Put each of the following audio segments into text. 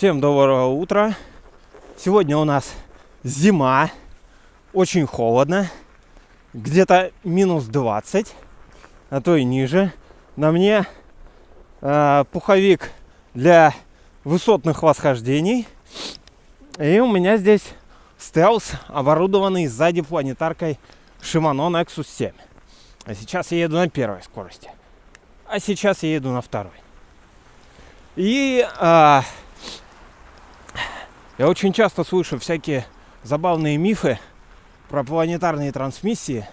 Всем доброго утра. Сегодня у нас зима, очень холодно, где-то минус 20, а то и ниже. На мне э, пуховик для высотных восхождений. И у меня здесь стелс, оборудованный сзади планетаркой Shimano Nexus 7. А сейчас я еду на первой скорости. А сейчас я еду на второй. И а, я очень часто слышу всякие забавные мифы про планетарные трансмиссии.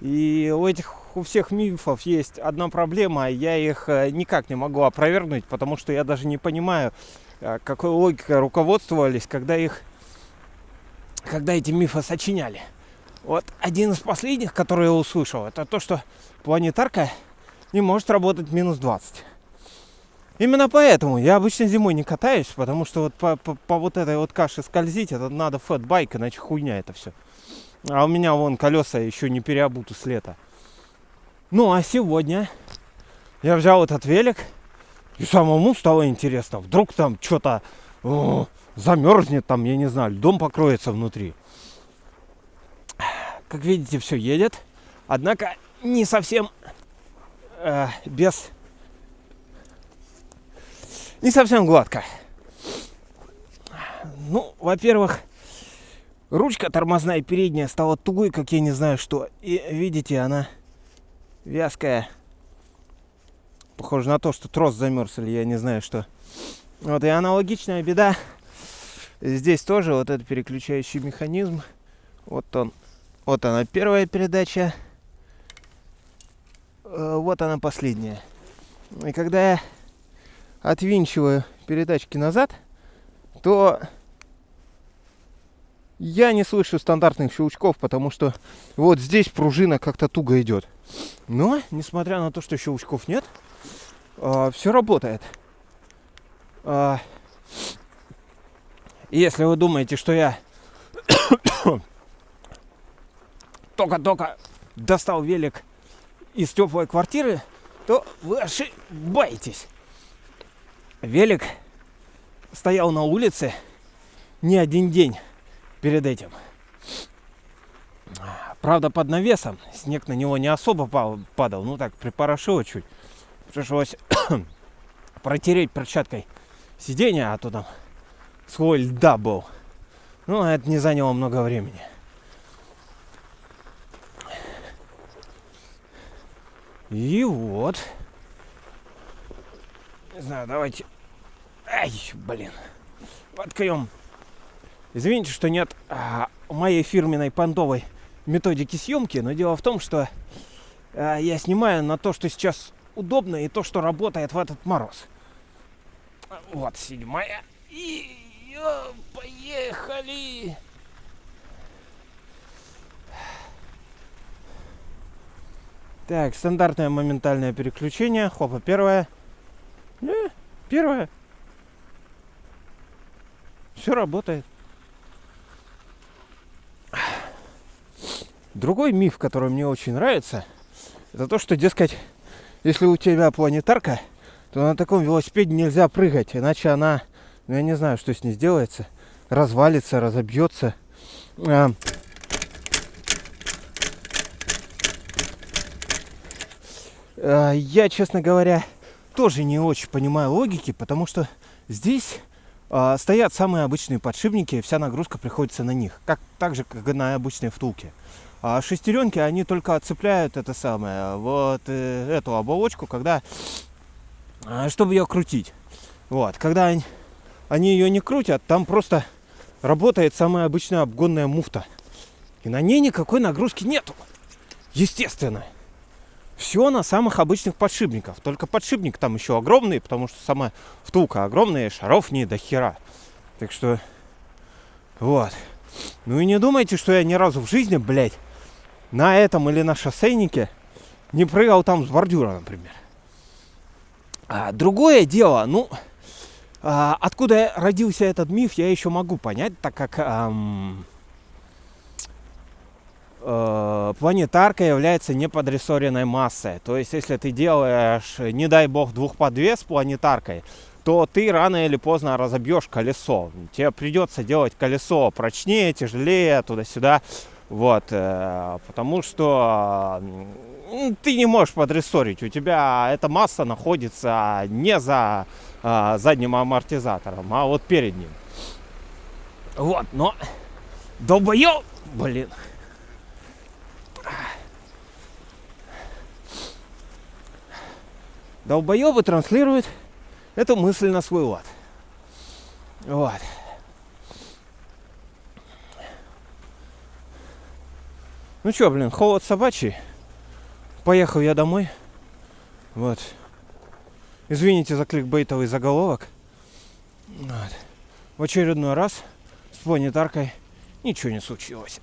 И у этих у всех мифов есть одна проблема, я их э, никак не могу опровергнуть, потому что я даже не понимаю, э, какой логикой руководствовались, когда их, когда эти мифы сочиняли. Вот один из последних, который я услышал, это то, что планетарка не может работать минус 20. Именно поэтому я обычно зимой не катаюсь, потому что вот по, по, по вот этой вот каше скользить, это надо фэтбайк, иначе хуйня это все. А у меня вон колеса еще не переобуты с лета. Ну а сегодня я взял этот велик, и самому стало интересно. Вдруг там что-то замерзнет, там, я не знаю, льдом покроется внутри. Как видите, все едет. Однако не совсем э, без не совсем гладко. Ну, во-первых, ручка тормозная передняя стала тугой, как я не знаю что. И видите, она вязкая. Похоже на то, что трос замерз или я не знаю что. Вот и аналогичная беда. Здесь тоже вот этот переключающий механизм. Вот он. Вот она первая передача. Э, вот она последняя. И когда я отвинчиваю передачки назад, то я не слышу стандартных щелчков, потому что вот здесь пружина как-то туго идет. Но, несмотря на то, что щелчков нет, э, все работает. Э, если вы думаете, что я только-только достал велик из теплой квартиры, то вы ошибаетесь велик стоял на улице не один день перед этим. Правда, под навесом. Снег на него не особо падал. Ну так, припорошило чуть. Пришлось протереть перчаткой сиденье, а то там слой льда был. Ну, это не заняло много времени. И вот. Не знаю, давайте... Ай, блин. Воткнем. Извините, что нет а, моей фирменной понтовой методики съемки, но дело в том, что а, я снимаю на то, что сейчас удобно и то, что работает в этот мороз. Вот седьмая. И поехали! Так, стандартное моментальное переключение. Хопа, первое. Первое. Все работает. Другой миф, который мне очень нравится, это то, что, дескать, если у тебя планетарка, то на таком велосипеде нельзя прыгать, иначе она, ну я не знаю, что с ней сделается, развалится, разобьется. А, а, я, честно говоря, тоже не очень понимаю логики, потому что здесь э, стоят самые обычные подшипники, и вся нагрузка приходится на них, как так же, как и на обычной втулке. А шестеренки, они только отцепляют это самое, вот э, эту оболочку, когда, э, чтобы ее крутить. Вот, когда они, они ее не крутят, там просто работает самая обычная обгонная муфта. И на ней никакой нагрузки нету. Естественно все на самых обычных подшипниках. Только подшипник там еще огромный, потому что сама втулка огромная, шаров не до хера. Так что, вот. Ну и не думайте, что я ни разу в жизни, блядь, на этом или на шоссейнике не прыгал там с бордюра, например. А, другое дело, ну, а, откуда родился этот миф, я еще могу понять, так как... Ам, планетарка является неподрессоренной массой. То есть, если ты делаешь, не дай бог, двухподвес планетаркой, то ты рано или поздно разобьешь колесо. Тебе придется делать колесо прочнее, тяжелее, туда-сюда. Вот, э, потому что ты не можешь подрессорить. У тебя эта масса находится не за э, задним амортизатором, а вот перед ним. Вот, но долбоёб, блин. Долбоёбы транслируют эту мысль на свой лад. Вот. Ну что, блин, холод собачий. Поехал я домой. Вот. Извините за кликбейтовый заголовок. Вот. В очередной раз с планетаркой ничего не случилось.